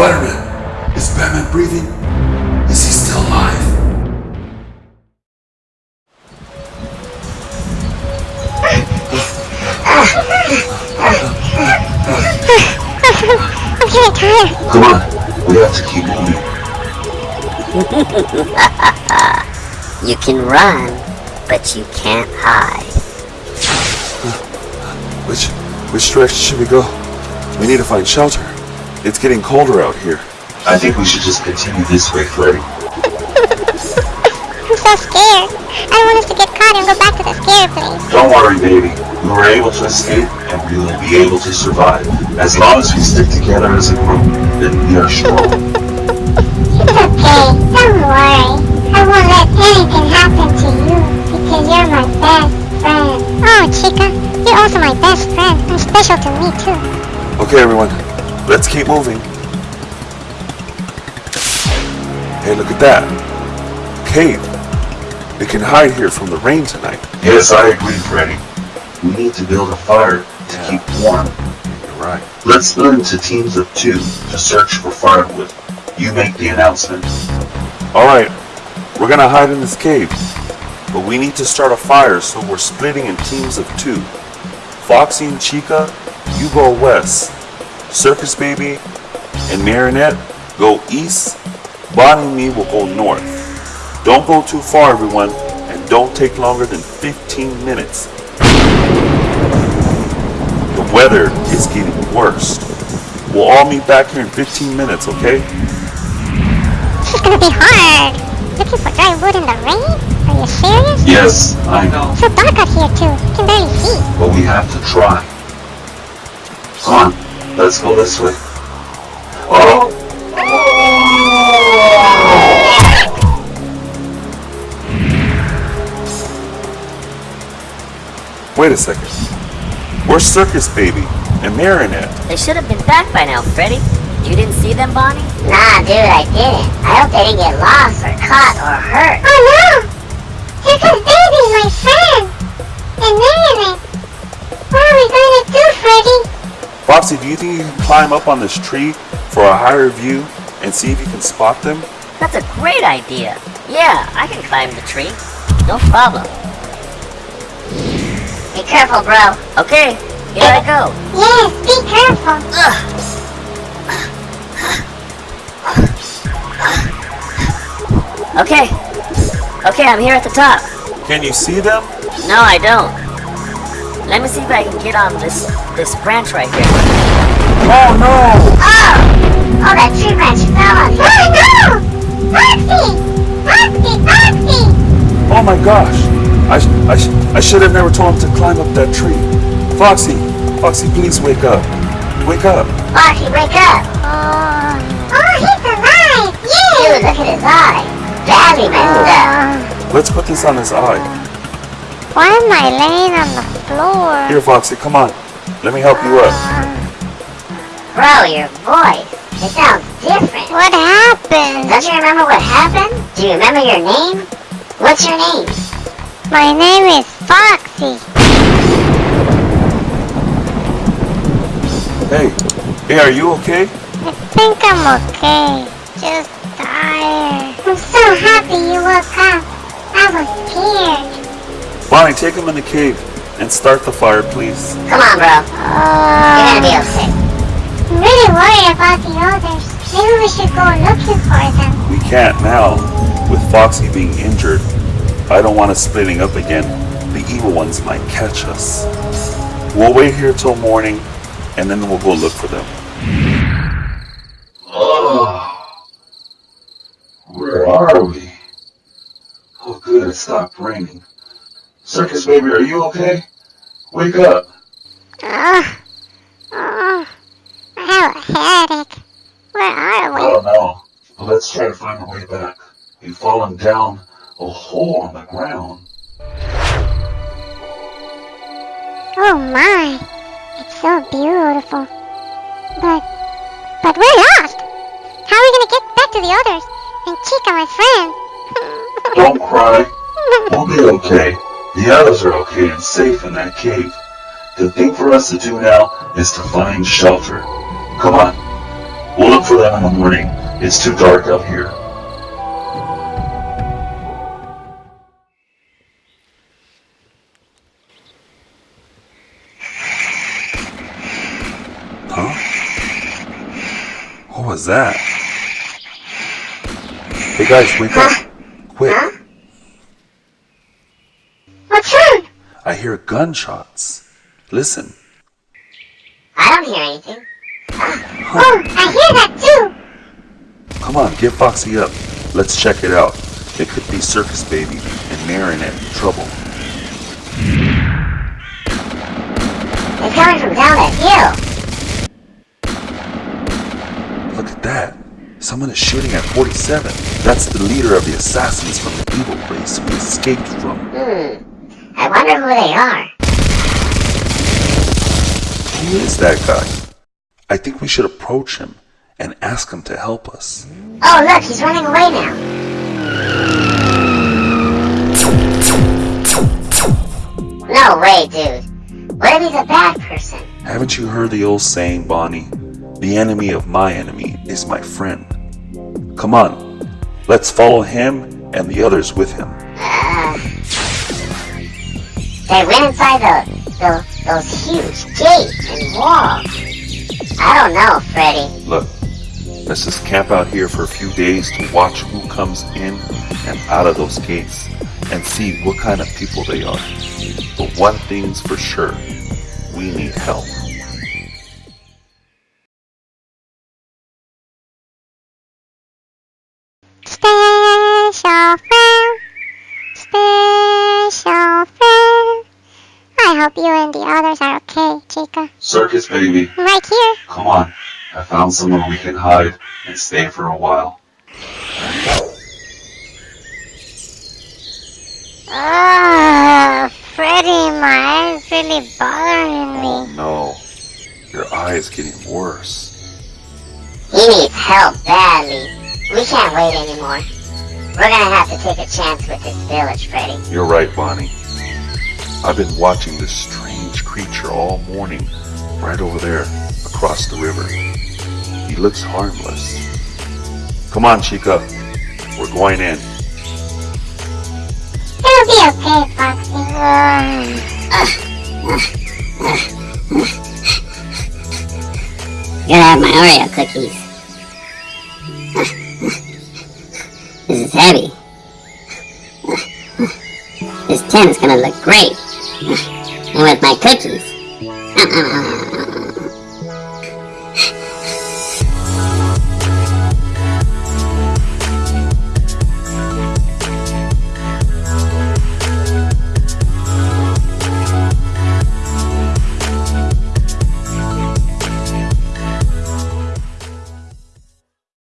Spider-Man! Is Batman breathing? Is he still alive? I'm getting tired. Come on, we have to keep moving. You can run, but you can't hide. Which, which direction should we go? We need to find shelter. It's getting colder out here. I think we should just continue this way, Freddy. I'm so scared. I don't want us to get caught and go back to the scary place. Don't worry, baby. We were able to escape, and we will be able to survive. As long as we stick together as a group, then we are strong. It's okay. Don't worry. I won't let anything happen to you because you're my best friend. Oh, Chica, you're also my best friend and special to me too. Okay, everyone. Let's keep moving. Hey, look at that. Cave. We can hide here from the rain tonight. Yes, I agree, Freddy. We need to build a fire to keep warm. You're right. Let's split into teams of two to search for firewood. You make the announcement. Alright, we're gonna hide in this cave. But we need to start a fire, so we're splitting in teams of two. Foxy and Chica, you go west. Circus Baby and Marinette go east. Bonnie and me will go north. Don't go too far, everyone, and don't take longer than 15 minutes. The weather is getting worse. We'll all meet back here in 15 minutes, okay? This is gonna be hard. Looking for dry wood in the rain? Are you serious? Yes, I know. It's so dark out here too. I can barely see. But we have to try. Come on, let's go this way. Oh! Wait a second. Where's Circus Baby and Marinette? They should have been back by now, Freddy. You didn't see them, Bonnie? Nah, dude, I didn't. I hope they didn't get lost or caught or hurt. Oh no! Here comes Baby, my friend! Foxy, do you think you can climb up on this tree for a higher view and see if you can spot them? That's a great idea. Yeah, I can climb the tree. No problem. Be careful, bro. Okay, here I go. Yes, be careful. Okay. Okay, I'm here at the top. Can you see them? No, I don't. Let me see if I can get on this this branch right here. Oh no! Oh! Oh, that tree branch fell on you. Oh no! Foxy! Foxy! Foxy! Oh my gosh! I, I, I should have never told him to climb up that tree. Foxy! Foxy, please wake up. Wake up. Foxy, wake up. Oh, oh he's alive! Dude, look at his eye. Badly messed up. Let's put this on his eye. Why am I laying on the floor? Here, Foxy, come on. Let me help you up. Bro, your voice. It sounds different. What happened? Don't you remember what happened? Do you remember your name? What's your name? My name is Foxy. Hey, hey, are you okay? I think I'm okay. Just tired. I'm so happy you woke up. I was scared. Bonnie, take him in the cave and start the fire, please. Come on, bro. You're gonna be Uh, okay. I'm really worried about the others. Maybe we should go looking for them. We can't now. With Foxy being injured, I don't want us splitting up again. The evil ones might catch us. We'll wait here till morning, and then we'll go look for them. Where are we? Oh, good, it stopped raining. Circus baby, are you okay? Wake up. Uh, oh, I have a headache. Where are we? Oh no. Let's try to find our way back. You've fallen down a hole on the ground. Oh my, it's so beautiful. But, but we're lost. How are we gonna get back to the others? And Chica, my friend. Don't cry. We'll be okay. The others are okay and safe in that cave. The thing for us to do now is to find shelter. Come on. We'll look for them in the morning. It's too dark out here. Huh? What was that? Hey guys, wake up. I hear gunshots. Listen. I don't hear anything. Oh, I hear that too. Come on, get Foxy up. Let's check it out. It could be Circus Baby and Marinette in trouble. They're coming from down that hill. Look at that. Someone is shooting at 47. That's the leader of the assassins from the evil place we escaped from. Hmm. I wonder who they are. Who is that guy? I think we should approach him and ask him to help us. Oh, look, he's running away now. No way, dude. What if he's a bad person? Haven't you heard the old saying, Bonnie? The enemy of my enemy is my friend. Come on, let's follow him and the others with him. They went inside the, the those huge gates and walls. I don't know, Freddy. Look, let's just camp out here for a few days to watch who comes in and out of those gates and see what kind of people they are. But one thing's for sure, we need help. And the others are okay, Chica. Circus baby, right here. come on. I found somewhere we can hide and stay for a while. Oh, Freddy, my eyes really bothering Oh me. no, your eye is getting worse. He needs help badly. We can't wait anymore. We're gonna have to take a chance with this village, Freddy. You're right, Bonnie. I've been watching this strange creature all morning, right over there, across the river. He looks harmless. Come on, Chica. We're going in. It'll be okay, Foxy. Gotta have my Oreo cookies. this is heavy. This tin is gonna look great. And with my cookies. Uh, uh, uh,